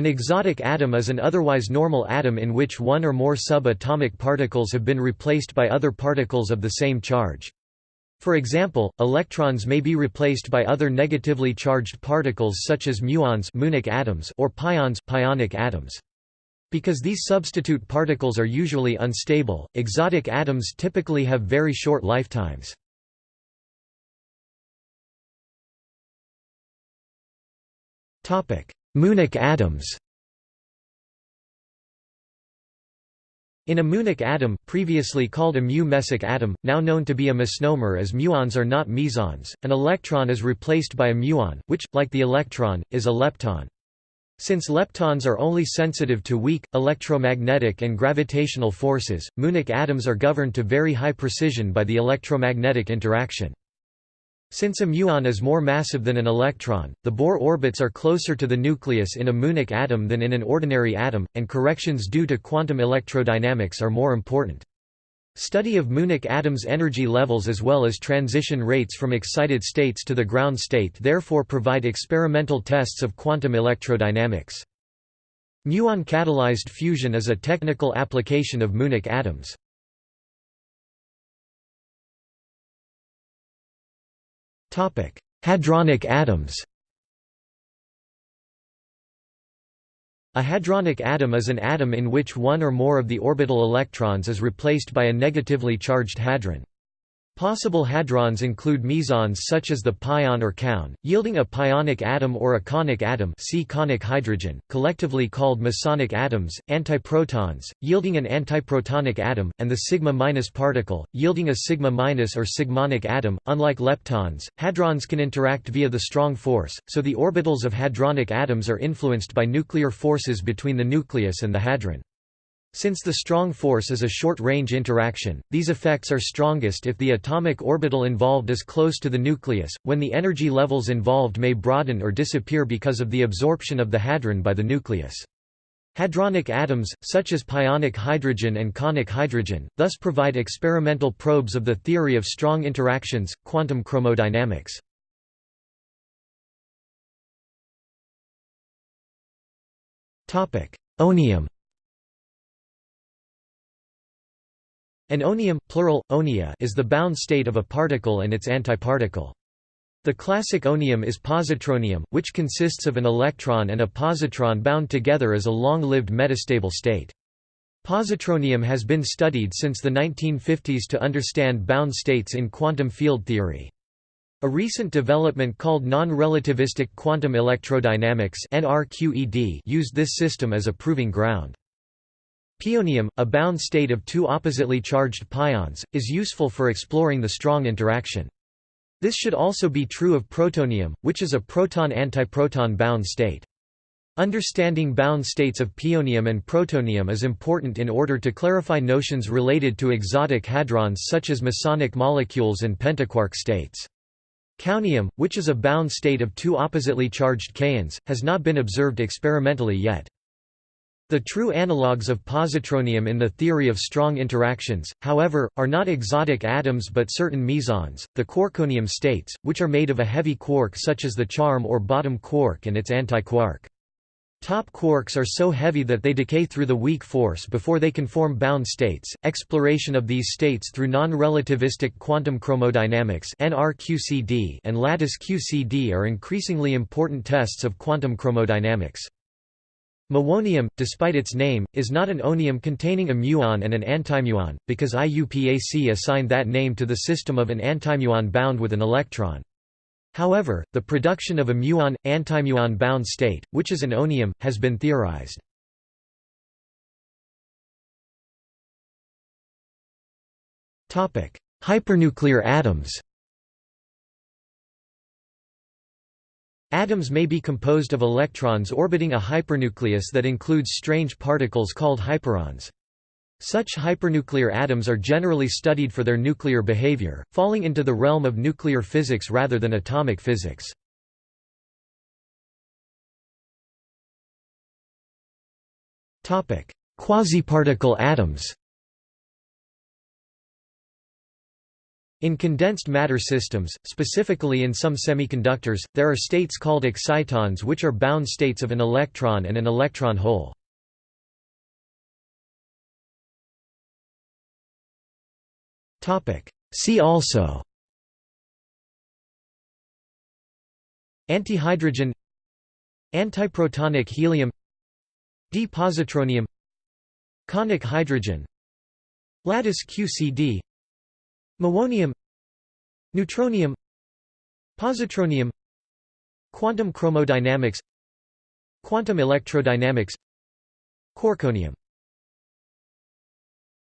An exotic atom is an otherwise normal atom in which one or more subatomic particles have been replaced by other particles of the same charge. For example, electrons may be replaced by other negatively charged particles such as muons atoms or pions pionic atoms. Because these substitute particles are usually unstable, exotic atoms typically have very short lifetimes. Muonic atoms In a muonic atom, previously called a mu-mesic atom, now known to be a misnomer as muons are not mesons, an electron is replaced by a muon, which, like the electron, is a lepton. Since leptons are only sensitive to weak, electromagnetic and gravitational forces, muonic atoms are governed to very high precision by the electromagnetic interaction. Since a muon is more massive than an electron, the Bohr orbits are closer to the nucleus in a muonic atom than in an ordinary atom, and corrections due to quantum electrodynamics are more important. Study of muonic atoms' energy levels as well as transition rates from excited states to the ground state therefore provide experimental tests of quantum electrodynamics. Muon-catalyzed fusion is a technical application of muonic atoms. Hadronic atoms A hadronic atom is an atom in which one or more of the orbital electrons is replaced by a negatively charged hadron. Possible hadrons include mesons such as the pion or kaon, yielding a pionic atom or a kaonic atom see kaonic hydrogen, collectively called mesonic atoms, antiprotons, yielding an antiprotonic atom, and the sigma-minus particle, yielding a sigma-minus or sigmonic atom. Unlike leptons, hadrons can interact via the strong force, so the orbitals of hadronic atoms are influenced by nuclear forces between the nucleus and the hadron. Since the strong force is a short-range interaction, these effects are strongest if the atomic orbital involved is close to the nucleus, when the energy levels involved may broaden or disappear because of the absorption of the hadron by the nucleus. Hadronic atoms, such as pionic hydrogen and kaonic hydrogen, thus provide experimental probes of the theory of strong interactions, quantum chromodynamics. Onium An onium plural, onia is the bound state of a particle and its antiparticle. The classic onium is positronium, which consists of an electron and a positron bound together as a long-lived metastable state. Positronium has been studied since the 1950s to understand bound states in quantum field theory. A recent development called non-relativistic quantum electrodynamics used this system as a proving ground. Pionium, a bound state of two oppositely charged pions, is useful for exploring the strong interaction. This should also be true of protonium, which is a proton-antiproton bound state. Understanding bound states of pionium and protonium is important in order to clarify notions related to exotic hadrons such as mesonic molecules and pentaquark states. Kaonium, which is a bound state of two oppositely charged kaons, has not been observed experimentally yet. The true analogues of positronium in the theory of strong interactions, however, are not exotic atoms but certain mesons, the quarkonium states, which are made of a heavy quark such as the charm or bottom quark and its antiquark. Top quarks are so heavy that they decay through the weak force before they can form bound states. Exploration of these states through non-relativistic quantum chromodynamics (NRQCD) and lattice QCD are increasingly important tests of quantum chromodynamics. Muonium, despite its name, is not an onium containing a muon and an antimuon, because IUPAC assigned that name to the system of an antimuon bound with an electron. However, the production of a muon-antimuon bound state, which is an onium, has been theorized. Hypernuclear atoms Atoms may be composed of electrons orbiting a hypernucleus that includes strange particles called hyperons. Such hypernuclear atoms are generally studied for their nuclear behavior, falling into the realm of nuclear physics rather than atomic physics. Quasiparticle atoms In condensed matter systems, specifically in some semiconductors, there are states called excitons which are bound states of an electron and an electron hole. See also Antihydrogen Antiprotonic helium D-positronium Kaonic hydrogen Lattice QCD Muonium Neutronium Positronium Quantum chromodynamics Quantum electrodynamics Quarkonium